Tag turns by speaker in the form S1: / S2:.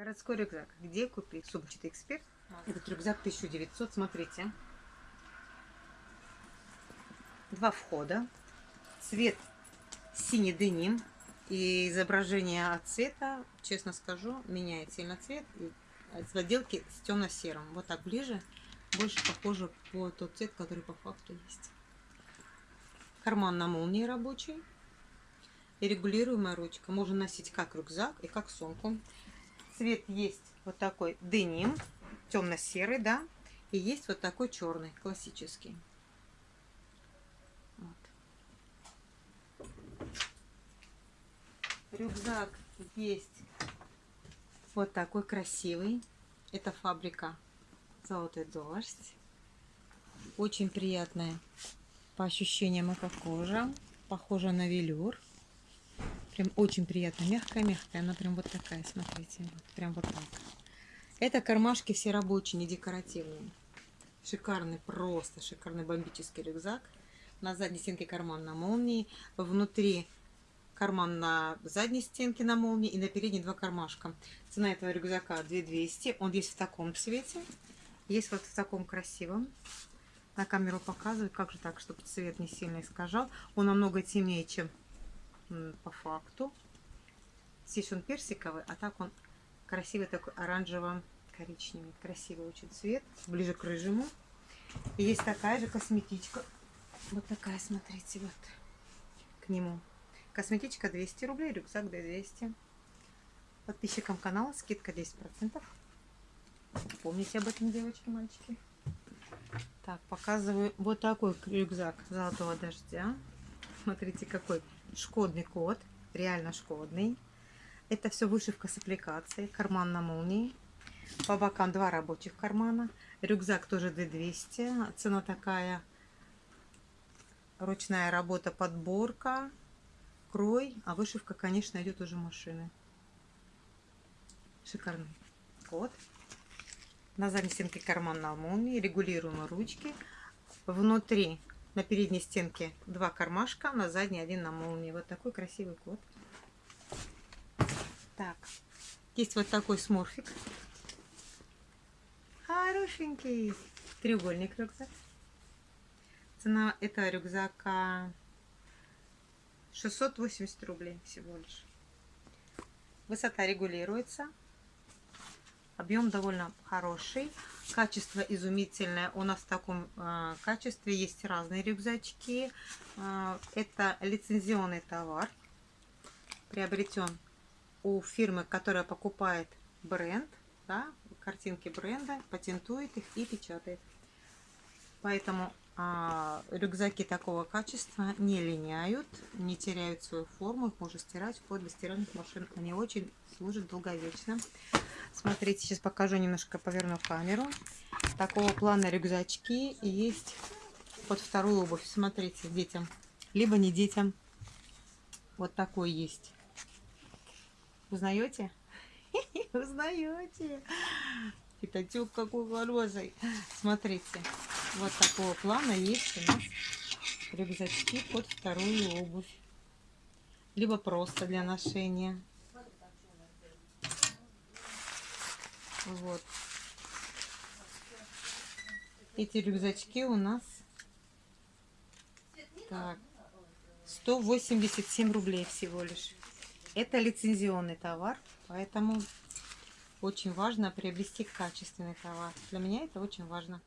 S1: Городской рюкзак. Где купить? Сумчатый эксперт. Этот рюкзак 1900, смотрите. Два входа. Цвет синий деним. И изображение от цвета, честно скажу, меняет сильно цвет. И в отделке с темно-серым. Вот так ближе. Больше похоже по тот цвет, который по факту есть. Карман на молнии рабочий. И регулируемая ручка. Можно носить как рюкзак и как сумку. Цвет есть вот такой деним, темно-серый, да. И есть вот такой черный, классический. Вот. Рюкзак есть вот такой красивый. Это фабрика Золотой дождь. Очень приятная по ощущениям эко-кожа. Похожа на велюр. Прям очень приятно. Мягкая-мягкая. Она прям вот такая, смотрите. Прям вот так. Это кармашки все рабочие, не декоративные. Шикарный, просто шикарный бомбический рюкзак. На задней стенке карман на молнии. Внутри карман на задней стенке на молнии и на передней два кармашка. Цена этого рюкзака 2200. Он есть в таком цвете. Есть вот в таком красивом. На камеру показываю, как же так, чтобы цвет не сильно искажал. Он намного темнее, чем по факту. Здесь он персиковый, а так он красивый такой оранжево-коричневый. Красивый очень цвет, ближе к рыжему. И есть такая же косметичка. Вот такая, смотрите, вот к нему. Косметичка 200 рублей, рюкзак 200. Подписчикам канала скидка 10%. Помните об этом, девочки, мальчики. Так, показываю вот такой рюкзак золотого дождя. Смотрите, какой шкодный код. Реально шкодный. Это все вышивка с аппликацией. Карман на молнии. По бокам два рабочих кармана. Рюкзак тоже 2200. Цена такая. Ручная работа, подборка, крой. А вышивка, конечно, идет уже машины. Шикарный код. На задней стенке карман на молнии. Регулируемые ручки. Внутри на передней стенке два кармашка, на задней один на молнии. Вот такой красивый кот. Так, есть вот такой сморфик. Хорошенький. Треугольник рюкзак. Цена этого рюкзака 680 рублей всего лишь. Высота регулируется. Объем довольно хороший. Качество изумительное. У нас в таком э, качестве есть разные рюкзачки. Э, это лицензионный товар. Приобретен у фирмы, которая покупает бренд. Да, картинки бренда, патентует их и печатает. Поэтому а, рюкзаки такого качества не линяют, не теряют свою форму, их можно стирать вплоть до стиральных машин. Они очень служат долговечно. Смотрите, сейчас покажу немножко, поверну камеру. Такого плана рюкзачки есть под вторую обувь. Смотрите, детям. Либо не детям. Вот такой есть. Узнаете? Узнаете? Пятачок какой хороший. Смотрите, вот такого плана есть у нас рюкзачки под вторую обувь. Либо просто для ношения. Вот. Эти рюкзачки у нас так, 187 рублей всего лишь. Это лицензионный товар, поэтому очень важно приобрести качественный товар. Для меня это очень важно.